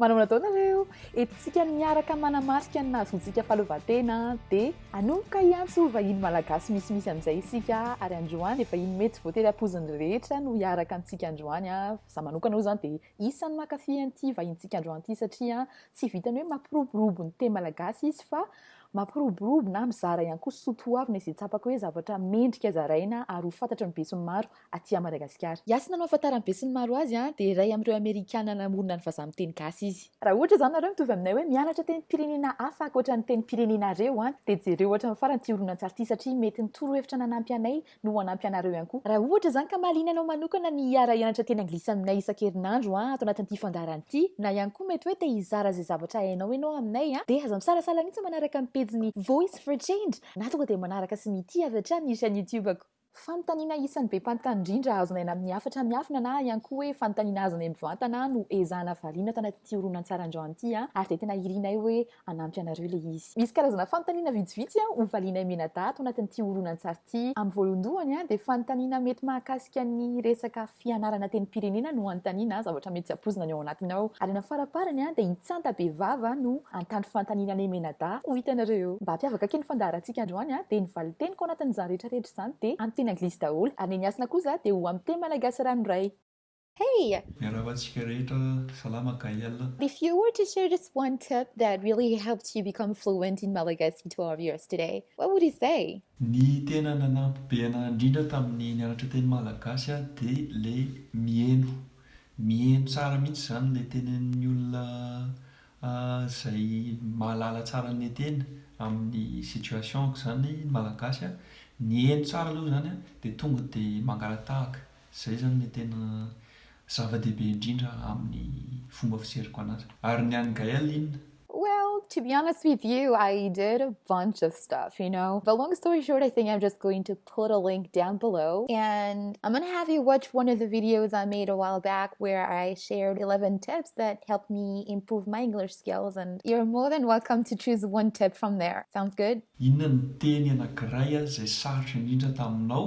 Manao ny atao nareo. Eto tsika miaraka manamarika ny nahazoantsika fahaleovantena dia hanomboka hiantso ho vahiny malagasy misimisy amin'izay isika ary androany efa iny mety voatery hampoizin'ny rehetra no hiaraka amintsika androany avy. Za manokana oa zany dia isan'ny mankafy an'ity vahintsika androany ity satria tsy vitan'ny hoe mampiroborobo ny teny malagasy izy fa mampiroborobo na mizara ihany koa sotoavina izay tsapako hoe zavatra mendrika zaraina ary ho fantatry ny besinimaro aty Madagasikara. Hiasina no ahafantaran'ny besinimaro azy an, dia iray amin'ireo Amerikana namorona ny vazaha miteny gasy izy. Raha ohatra izany nareo mitovy aminay hoe mianatra tenim-pirenena hafa ankoatra ny tenim-pirenenareo an, dia jereo hatramin'ny farany ity horonantsary ity satria mety ny torohevitra nanampy anay no ho hanampy anareo ihany koa. Raha ohatra izany ka mahaliana anao manokana ny hiara-hianatra teny anglisy aminay isan-kerinandro an, ato anatin'ity fandaharana ity, na ihany koa mety hoe te hizara izay zavatra hainao ianao aminay an, dia aza misalasala mihitsy manaraka ny pejin'ny Voice for Change na tonga dia manaraka sy mitia avy hatrany ny chaîne YouTube-ko. Fanontaniana isan'ny be mpanontany indrindra azo onaina amin'ny hafatra miafina na ihany koa hoe fanontaniana azonay mivantana no ezahana variana tanatin'ity horonantsaran-drano ity ary dia tena irinay hoe hanampy anareo ilay izy. Misy karazana fanontaniana vitsivitsy hovalianay mianadahy ato anatin'ity horonantsary ity. Amin'ny voalohondohany dia fanontaniana mety mahakasika ny resaka. Fianarana tenim-pirenena no anontaniana zavatra mety tsy ampoizina ny ao anatiny ao. Ary any amin'ny faraparany dia i Tsanta be vava no antandro fanontaniana an'i Emenada, hoy hitanareo eo. Mba hampiavaka kely ny fandaharantsika androany dia ny valin-teniko ao anatin'izany rehetra rehetra izany dia amin'ny teny anglisy daholo. Ary ny an'i Hasina kosa dia ho amin'ny teny malagasy ranoray. Hey! Miarahaba antsika rehetra, salama Gaël. If you were to share just one tip that really helped you become fluent in Malagasy tutorials today, what would you say? Ny tena nanampy be anah indrindra tamin'ny nianatra teny malagasy aho dia ilay miheno. Miheno tsara mihitsy izany ilay tenenin'ny olona izay mahalala tsara an'ilay teny amin'ny situation-ko izany malagasy an, ny heno tsara aloha izany an dia tonga dia mangalatahaka. zay zany ne tena zava-dehibe indrindra amin'ny fomba fizeriko anazy ary ny anygay alinna well to be honest with you i did a bunch of stuff you know but long story short i think i'm just going to put a link down below and i'm going to have you watch one of the videos i made a while back where i shared 11 tips that helped me improve my english skills and you're more than welcome to choose one tip from there sounds good inna noteny anakraya ah, zay sartr ninta tamina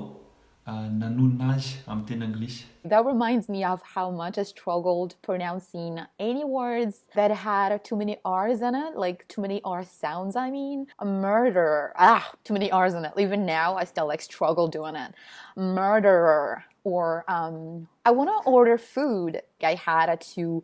Ah, nanonaze amn tena anglis that reminds me of how much i struggled pronouncing any words that had too many rs in it like too many r sounds i mean murderer ah too many rs in it even now i still like struggle doing it murderer or um i wanna order food i had to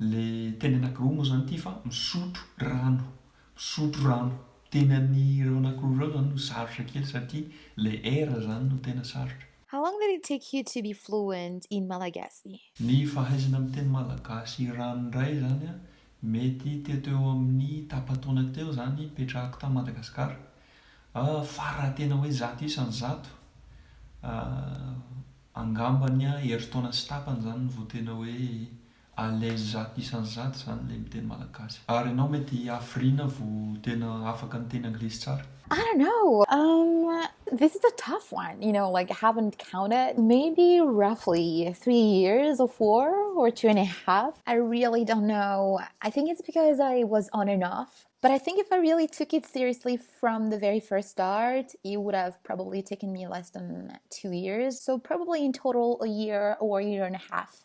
Le teny anakiroa moa zany ty fa misotro rano misotro rano teny an'ireo anakiroa ireo zany no sarotra kely satria le R zany no tena sarotra. How long did it take you to be fluent in Malagasy? Ny fahaizana miteny malagasy ranoray izany an, mety teo teo amin'ny tapa-taona teo izany hipetrahako tany Madagasikara, fa raha tena hoe zato isany zato, angambany herintaona sy tapany izany vao tena hoe le zato isany zato zany le mitena malagasy ar enaw mety afrina vo tena afaka nteny anglase tsara i don't knowum this is a tough one you know like i haven't counted maybe roughly three years or four or two and a half i really don't know i think it's because i was onenogh but i think if i really took it seriously from the very first start it would have probably taken me less than two years so probably in total a year or a year and a half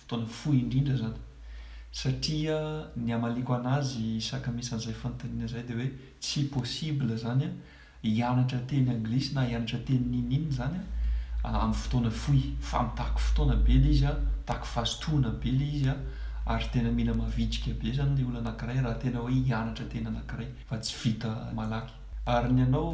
Fotoana fohy indrindra izany satria ny hamaliako an'azy sakamisany izay fanontaniana izay dia hoe tsy possible izany an, hianatra teny anglisy na hianatra teny niniana izany an amin'ny fotoana fohy fa mitaky fotoana be ilay izy an, mitaky vazotoana be ilay izy an, ary tena mila mavitrika be izany ilay olona anankiray raha tena hoe hianatra teny anankiray fa tsy vita malaky. Ary ny anao,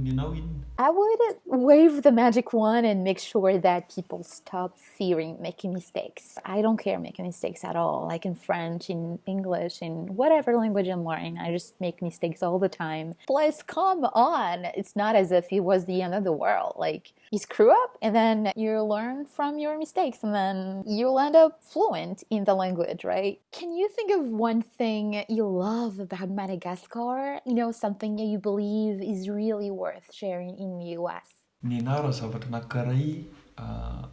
ny anao inona? I would wave the magic wand and make sure that people stop fearing making mistakes i don't care making mistakes at all like in french in english in whatever language i'm learning i just make mistakes all the time plus come on it's not as if it was the end of the world like is crew up and then you learn from your mistakes and then youl end up fluent in the language right can you think of one thing you love about madagascar you know something youbelie Nianara zavatra anankiray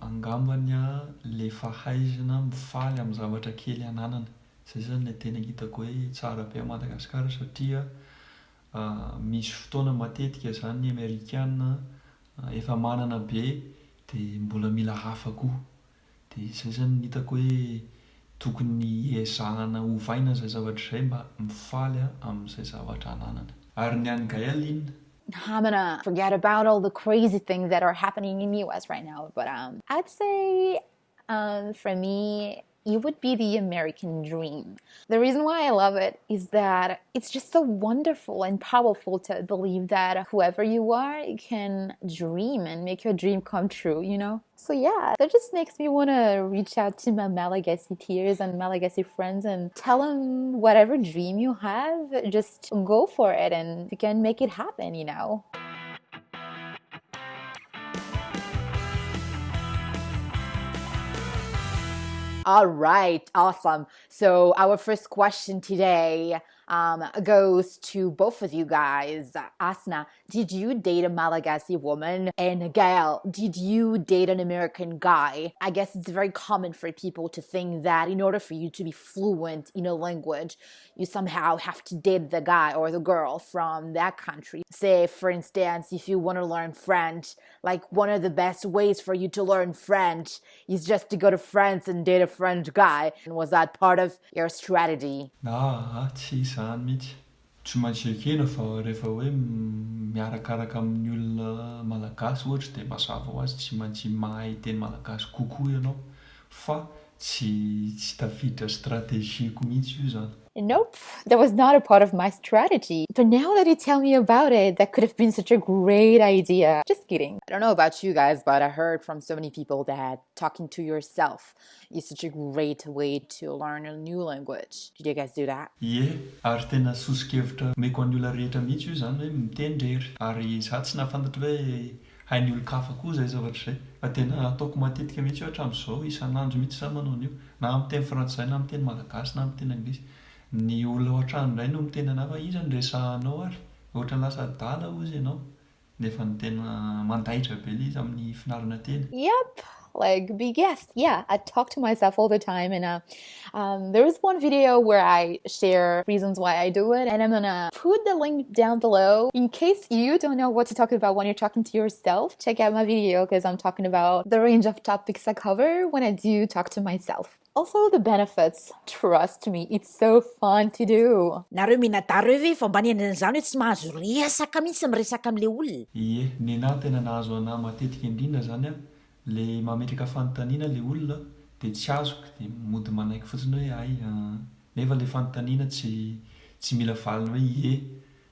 angambany aho le fahaizana mifaly amin'ny zavatra kely ananana, zay zany le tena hitako hoe tsara be à Madagascar satria misy fotoana matetika zany ny amerikana efa manana be de mbola mila hafa koa Dia izay izany no hitako hoe tokony ezahana ovaina izay zavatra izay mba mifaly amin'izay zavatra ananany. Ary ny an'i Gaël inona? Hamana, forget about all the crazy things that are happening in US right now but um I'd say um for me it would be the American dream. The reason why I love it is that it's just so wonderful and powerful to believe that whoever you are you can dream and make your dream come true, you know. so yeah that just makes me want to reach out to my malagesi tears and malagesi friends and tell them whatever dream you have just go for it and you can make it happen you know all right awesome so our first question today um, goes to both of you guys asna did you date a malagasi woman and gael did you date an american guy i guess it's very common for people to think that in order for you to be fluent in a language you somehow have to date the guy or the girl from that country say for instance if you want to learn french like one of the best ways for you to learn french He's just a good friends and dear friend guy and was that part of your strategy? Aa tsy izany mihitsy. Tsy maintsy ekena fa rehefa hoe miarakaraka amin'ny olona malagasy ohatra dia mazava ho azy tsy maintsy mahay teny malagasy kokoa ianao fa tsy tsy tafiditra strategie-ko mihitsy io izany. nope that was not a part of my strategy but now let me tell me about it that could have been such a great idea just getting i dont know about you guys but i heard from so many people that talking to yourself i such a great way to learn a new language did yo guys do that ye ary tena sosikevitra mako anyolla rehetra mihitsy io zany hoe mitendrehery ary za tsy nafantatra he hain'ny olon-kafa koa izay zavatra izay fa tena ataoko matetika mihitsy io hatramin'izao, isan'andro mihitsy za manao an'io na amin'ny teny frantsay na amin'ny teny malagasy na amin'ny teny anglisy, ny olona ao an-trano indray no miteny anah fa iza no resahanao ary? ohatrany lasa adala ozy ianao, nefa ny tena mandaitra be ilay izy amin'ny finarana teny. Yep! like be guest yeah i talk to myself all the time and uh, um, there is one video where i share reasons why i do it and i'm gonna put the link down below in case you don't know what to talk about when you're talking to yourself check out my video because i'm talking about the range of topics i cover when i do talk to myself Also the benefits, trust me it's so fun to do. Nareo minada reo ve efa mba niainana an'izany hoe tsy mahazo resaka mihitsy miresaka amin'ilay olona? Ie, nenah tena nahazo anah matetika indrindra zany an, le mametraka fanontaniana le olona de tsy azoko de mody manaiky fotsiny hoe hay an, nefa le fanontaniana tsy tsy mila valiny hoe ie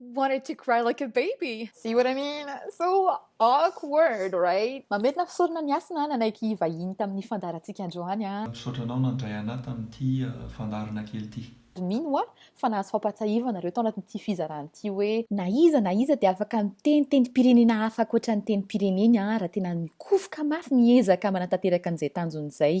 wanted to cry like a baby. See what I mean? So awkward, right? Mamerina fisorona ny hasina nanaiky hivahiny tamin'ny fandaharantsika androany a! Misaotra anao nandray anah tamin'ity fandaharana kely ity. Mino hoa fa nahazo fampahatsiahivana nareo tao anatin'ity fizarana ity hoe. Na iza na iza dia afaka miteny tenim-pirenena hafa ankoatra ny tenim-pireneny raha tena mikofoka mafy miezaka manatanteraka an'izay tanjony izay.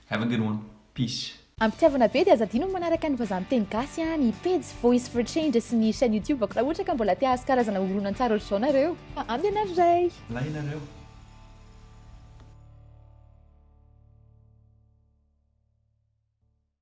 Have a good one. Peace. Ampitiavana be de aza adino ny manaraka ny vazaha miteny gasy an, ny pejy voice for change sy ny chaine youtube ako raha ohatra ka mbola te hahazo karazana horonan-tsary ohatr'izao nareo. Fa ampy anaro ray. Milay ianareo.